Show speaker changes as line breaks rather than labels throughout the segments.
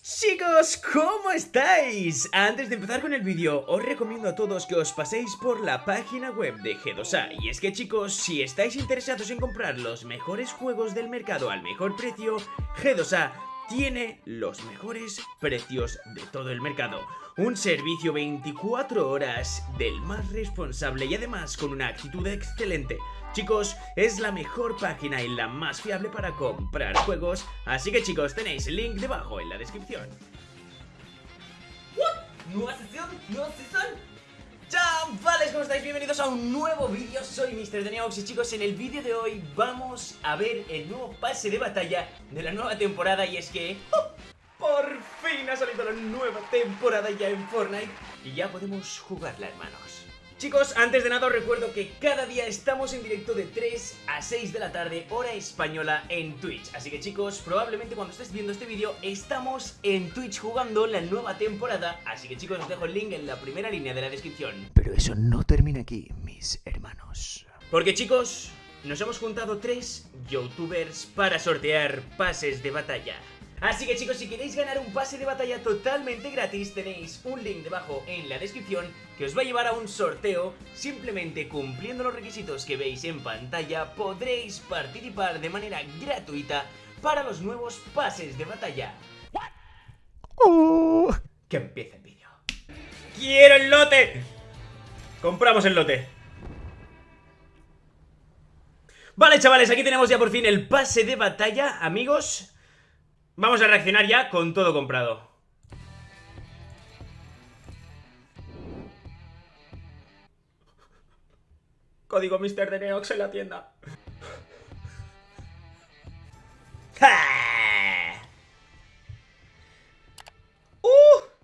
Chicos, ¿cómo estáis? Antes de empezar con el vídeo, os recomiendo a todos que os paséis por la página web de G2A Y es que chicos, si estáis interesados en comprar los mejores juegos del mercado al mejor precio, G2A tiene los mejores precios de todo el mercado un servicio 24 horas del más responsable y además con una actitud excelente. Chicos, es la mejor página y la más fiable para comprar juegos, así que chicos, tenéis el link debajo en la descripción.
¿Nueva sesión? ¿Nueva sesión? Chavales, ¿cómo estáis? Bienvenidos a un nuevo vídeo, soy Mr. Neox y chicos, en el vídeo de hoy vamos a ver el nuevo pase de batalla de la nueva temporada y es que... ¡oh! Por fin ha salido la nueva temporada ya en Fortnite y ya podemos jugarla, hermanos. Chicos, antes de nada os recuerdo que cada día estamos en directo de 3 a 6 de la tarde, hora española, en Twitch. Así que chicos, probablemente cuando estés viendo este vídeo, estamos en Twitch jugando la nueva temporada. Así que chicos, os dejo el link en la primera línea de la descripción.
Pero eso no termina aquí, mis hermanos. Porque chicos, nos hemos juntado tres youtubers para sortear pases de batalla. Así que chicos, si queréis ganar un pase de batalla totalmente gratis, tenéis un link debajo en la descripción que os va a llevar a un sorteo. Simplemente cumpliendo los requisitos que veis en pantalla, podréis participar de manera gratuita para los nuevos pases de batalla. Uh. que empiece el vídeo. ¡Quiero el lote! Compramos el lote. Vale, chavales, aquí tenemos ya por fin el pase de batalla, amigos. Vamos a reaccionar ya con todo comprado. Código Mr. de Neox en la tienda. ¡Uh!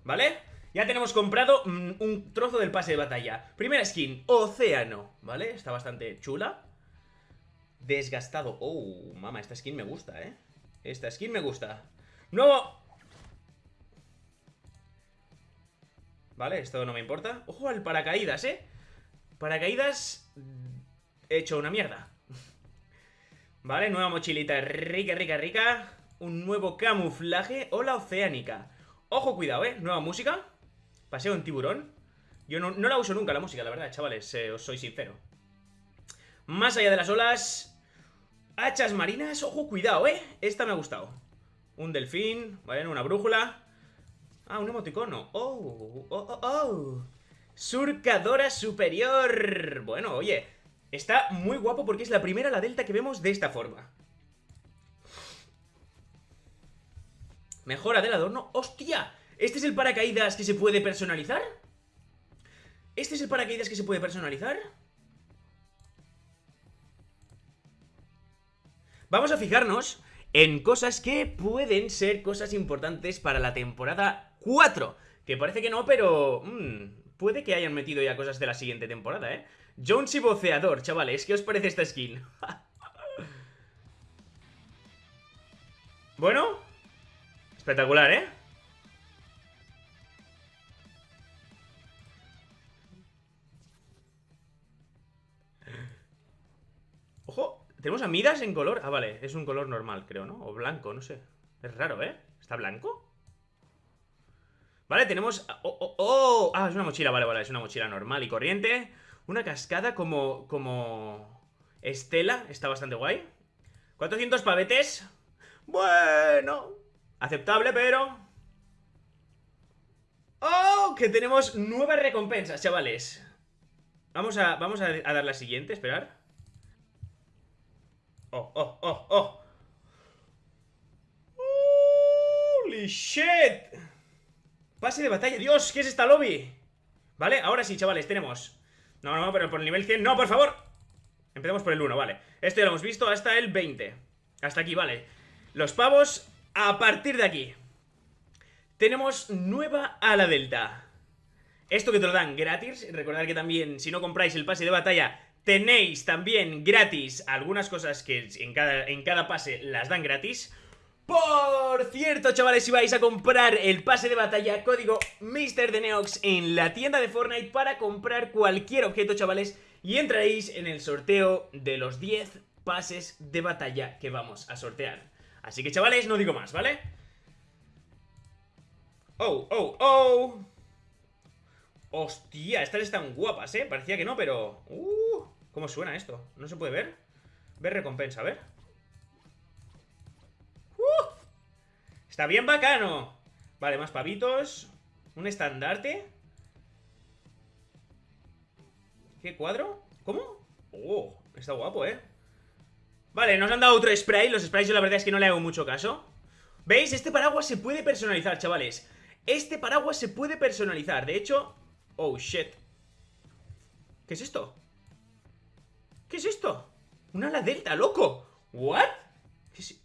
¿Vale? Ya tenemos comprado mm, un trozo del pase de batalla. Primera skin, Océano. ¿Vale? Está bastante chula. Desgastado. Oh, mama, esta skin me gusta, ¿eh? Esta skin me gusta ¡Nuevo! Vale, esto no me importa. Ojo al paracaídas, ¿eh? Paracaídas Hecho una mierda. Vale, nueva mochilita rica, rica, rica. Un nuevo camuflaje Hola oceánica. Ojo, cuidado, ¿eh? Nueva música. Paseo en tiburón. Yo no, la uso nunca la música, la verdad, chavales eh, Os soy sincero. Más allá de las olas. Hachas marinas, ojo, cuidado, ¿eh? Esta me ha gustado Un delfín, ¿vale? Una brújula Ah, un emoticono Oh, oh, oh, oh Surcadora superior Bueno, oye Está muy guapo porque es la primera la delta que vemos de esta forma Mejora del adorno ¡Hostia! ¿Este es el paracaídas que se puede personalizar? ¿Este es el paracaídas que se puede personalizar? Vamos a fijarnos en cosas que pueden ser cosas importantes para la temporada 4. Que parece que no, pero... Mmm, puede que hayan metido ya cosas de la siguiente temporada, ¿eh? Jones y Boceador, chavales, ¿qué os parece esta skin? bueno, espectacular, ¿eh? Tenemos a Midas en color... Ah, vale, es un color normal, creo, ¿no? O blanco, no sé Es raro, ¿eh? ¿Está blanco? Vale, tenemos... Oh, oh, oh, Ah, es una mochila, vale, vale Es una mochila normal y corriente Una cascada como... como... Estela, está bastante guay 400 pavetes Bueno Aceptable, pero... ¡Oh! Que tenemos nuevas recompensas, chavales Vamos a, vamos a, a dar la siguiente, esperar Oh, oh, oh, oh. Holy shit. Pase de batalla. Dios, ¿qué es esta lobby? Vale, ahora sí, chavales, tenemos. No, no, pero por el nivel 100. No, por favor. Empezamos por el 1, vale. Esto ya lo hemos visto hasta el 20. Hasta aquí, vale. Los pavos a partir de aquí. Tenemos nueva ala delta. Esto que te lo dan gratis. Recordad que también, si no compráis el pase de batalla Tenéis también gratis algunas cosas que en cada, en cada pase las dan gratis. Por cierto, chavales, si vais a comprar el pase de batalla, código MrDeneox en la tienda de Fortnite para comprar cualquier objeto, chavales, y entraréis en el sorteo de los 10 pases de batalla que vamos a sortear. Así que, chavales, no digo más, ¿vale? Oh, oh, oh. Hostia, estas están guapas, ¿eh? Parecía que no, pero... Uh, ¿Cómo suena esto? ¿No se puede ver? Ver recompensa, a ver. Uh, está bien bacano. Vale, más pavitos. Un estandarte. ¿Qué cuadro? ¿Cómo? Oh, está guapo, ¿eh? Vale, nos han dado otro spray Los sprays yo la verdad es que no le hago mucho caso ¿Veis? Este paraguas se puede personalizar, chavales Este paraguas se puede personalizar De hecho... Oh, shit ¿Qué es esto? ¿Qué es esto? Un ala delta, loco. ¿What? ¿Qué es...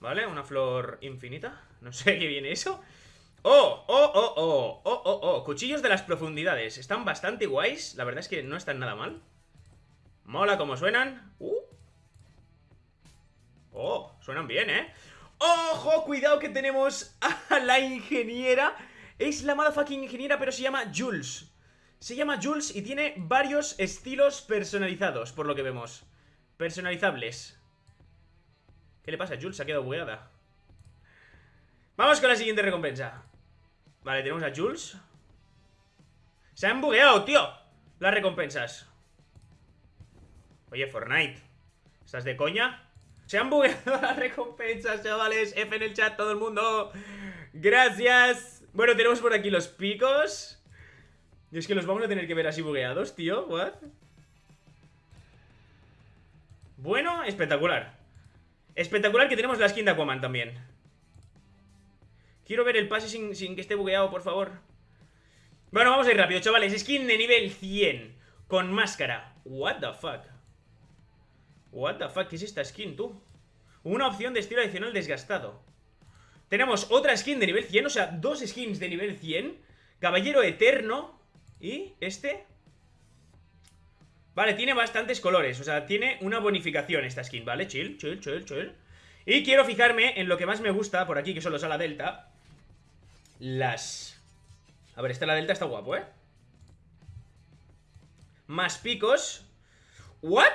Vale, una flor infinita. No sé qué viene eso. Oh, oh, oh, oh, oh, oh, oh. Cuchillos de las profundidades. Están bastante guays. La verdad es que no están nada mal. Mola como suenan. Uh. Oh, suenan bien, ¿eh? ¡Ojo! Cuidado que tenemos a la ingeniera. Es la motherfucking ingeniera pero se llama Jules Se llama Jules y tiene varios estilos personalizados Por lo que vemos. Personalizables. ¿Qué le pasa? Jules se ha quedado bugueada. Vamos con la siguiente recompensa. Vale, tenemos a Jules. Se han bugueado, tío Las recompensas. Oye, Fortnite. ¿Estás de coña? Se han bugueado las recompensas, chavales. F en el chat, todo el mundo. Gracias. Bueno, tenemos por aquí los picos Y es que los vamos a tener que ver así bugueados, tío What? Bueno, espectacular. Espectacular que tenemos la skin de Aquaman también. Quiero ver el pase sin, que esté bugueado, por favor. Bueno, vamos a ir rápido, chavales. Skin de nivel 100 Con máscara. What the fuck What the fuck, ¿qué es esta skin, tú? Una opción de estilo adicional desgastado. Tenemos otra skin de nivel 100 O sea, dos skins de nivel 100 Caballero Eterno Y este Vale, tiene bastantes colores O sea, tiene una bonificación esta skin, ¿vale? Chill, chill, chill, chill Y quiero fijarme en lo que más me gusta Por aquí, que son los ala delta Las... A ver, esta la delta está guapo, ¿eh? Más picos ¿What?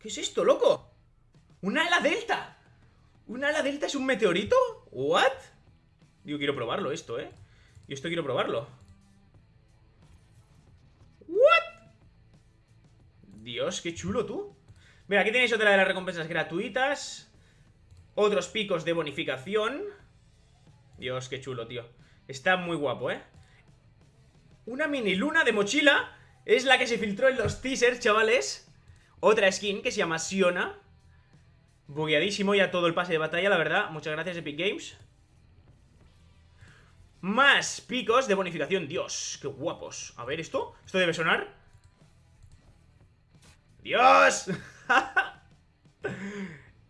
¿Qué es esto, loco? ¡Un ala delta! ¿Un ala delta es un meteorito? ¿What? Digo, quiero probarlo esto, ¿eh? Y esto quiero probarlo Dios, qué chulo tú. Mira, aquí tenéis otra de las recompensas gratuitas. Otros picos de bonificación. Dios, qué chulo, tío. Está muy guapo, ¿eh? Una mini luna de mochila Es la que se filtró en los teasers, chavales. Otra skin que se llama Siona. Bugueadísimo ya todo el pase de batalla, la verdad. Muchas gracias Epic Games. Más picos de bonificación. Dios, qué guapos. A ver, ¿esto? ¿Esto debe sonar? ¡Dios!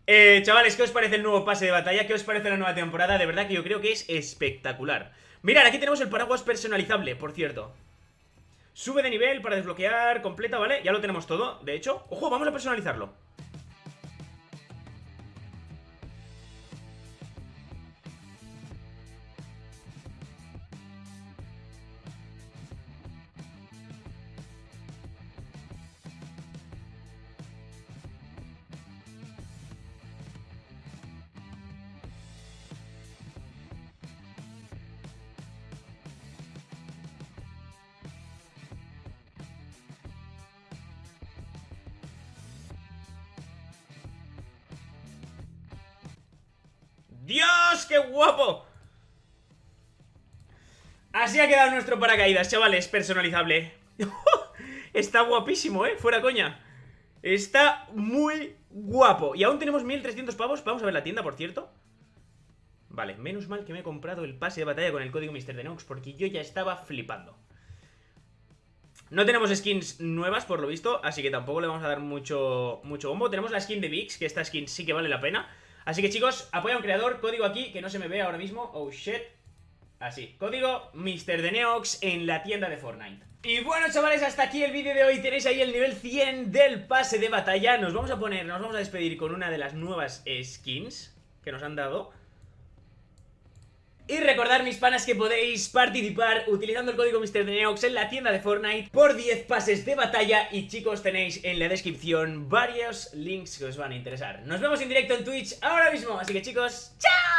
eh, chavales, ¿qué os parece el nuevo pase de batalla? ¿Qué os parece la nueva temporada? De verdad que yo creo que es espectacular Mirad, aquí tenemos el paraguas personalizable, por cierto Sube de nivel para desbloquear, completa, ¿vale? Ya lo tenemos todo, de hecho ¡Ojo! Vamos a personalizarlo qué guapo! Así ha quedado nuestro paracaídas, chavales, personalizable Está guapísimo, ¿eh? Fuera coña Está muy guapo Y aún tenemos 1300 pavos Vamos a ver la tienda, por cierto Vale, menos mal que me he comprado el pase de batalla con el código Mr. Denox Porque yo ya estaba flipando no tenemos skins nuevas, por lo visto, así que tampoco le vamos a dar mucho, mucho bombo. Tenemos la skin de Vix, que esta skin sí que vale la pena. Así que chicos, apoya a un creador, código aquí, que no se me ve ahora mismo. Oh shit. Así, código Mr. de Neox en la tienda de Fortnite. Y bueno chavales, hasta aquí el vídeo de hoy, tenéis ahí el nivel 100 del pase de batalla Nos vamos a poner, nos vamos a despedir con una de las nuevas skins que nos han dado
Y recordar, mis panas, que podéis participar utilizando el código MrDeneox en la tienda de Fortnite por 10 pases de batalla. Y chicos, tenéis en la descripción varios links que os van a interesar. Nos vemos en directo en Twitch ahora mismo, así que chicos, ¡chao!